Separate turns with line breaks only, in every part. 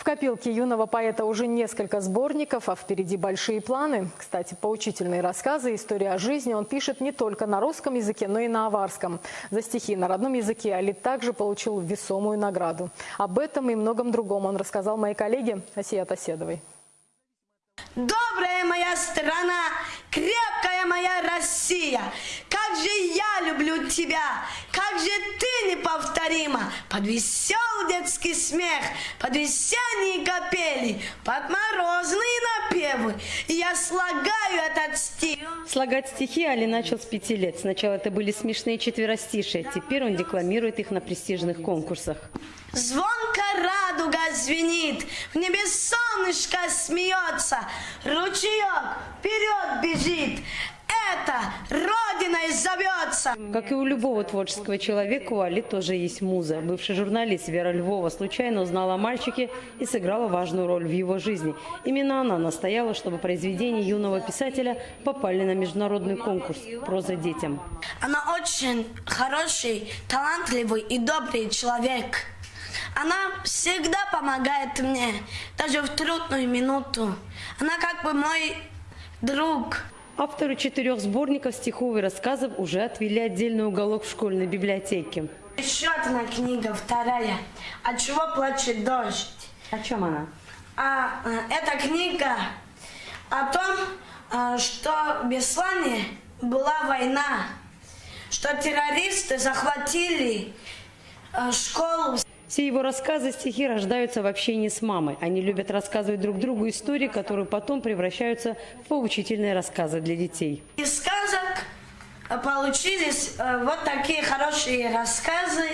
В копилке юного поэта уже несколько сборников, а впереди большие планы. Кстати, поучительные рассказы, история о жизни он пишет не только на русском языке, но и на аварском. За стихи на родном языке Али также получил весомую награду. Об этом и многом другом он рассказал моей коллеге Асия Таседовой.
Добрая моя страна, крепкая моя Россия, как же я люблю тебя, как же ты неповторима, под веселый детский смех, под весенние капели, под морозные напевы, и я слагаю этот стих.
Слагать стихи Али начал с пяти лет. Сначала это были смешные четверостишие, теперь он декламирует их на престижных конкурсах.
Звонко радуга звенит, в небе солнышко смеется, ручеек вперед бежит. Родиной зовется.
Как и у любого творческого человека, у Али тоже есть муза. Бывший журналист Вера Львова случайно узнала о мальчике и сыграла важную роль в его жизни. Именно она настояла, чтобы произведения юного писателя попали на международный конкурс «Проза детям».
Она очень хороший, талантливый и добрый человек. Она всегда помогает мне, даже в трудную минуту. Она как бы мой друг.
Автору четырех сборников стихов и рассказов уже отвели отдельный уголок в школьной библиотеке.
Еще одна книга, вторая. От чего плачет дождь?
О чем она?
А, э, эта книга о том, э, что в Беслане была война, что террористы захватили э, школу.
Все его рассказы, стихи рождаются в общении с мамой. Они любят рассказывать друг другу истории, которые потом превращаются в поучительные рассказы для детей.
Из сказок э, получились э, вот такие хорошие рассказы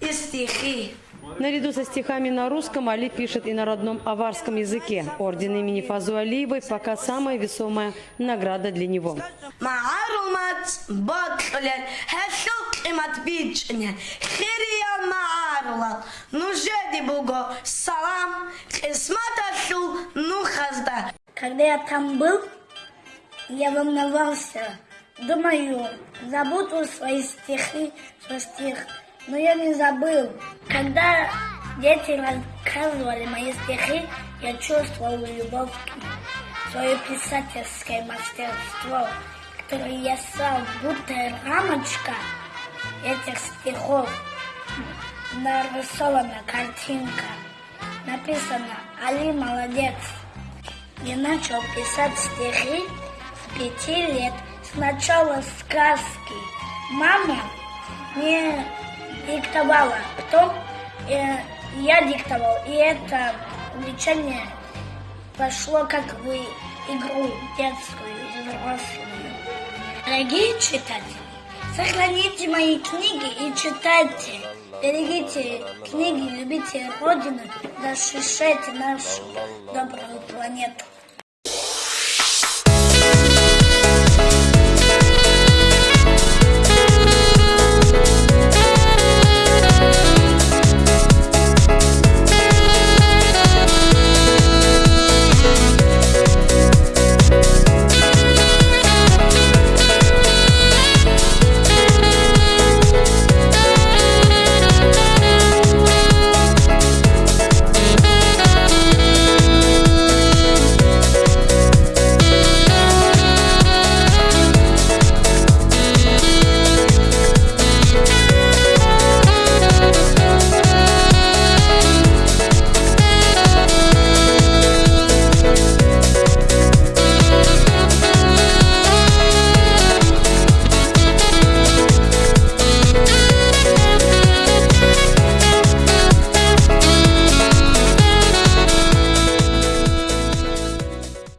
и стихи.
Наряду со стихами на русском Али пишет и на родном аварском языке. Орден имени Фазу Алиевой пока самая весомая награда для него.
Ну ну.
Когда я там был, я волновался. Думаю, забуду свои стихи, свой стих. Но я не забыл. Когда дети рассказывали мои стихи, я чувствовал любовь к ним. Свое писательское мастерство, которое я сам, будто рамочка этих стихов. Нарисована картинка. Написано «Али молодец». Я начал писать стихи с пяти лет. Сначала сказки. Мама мне диктовала, потом э, я диктовал. И это увлечение пошло как в игру детскую и взрослую. Дорогие читатели, сохраните мои книги и читайте. Берегите книги, любите Родину, защищайте нашу добрую планету.